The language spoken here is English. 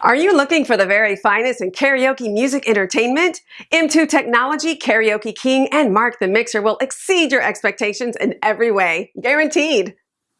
Are you looking for the very finest in karaoke music entertainment? M2 Technology, Karaoke King, and Mark the Mixer will exceed your expectations in every way. Guaranteed.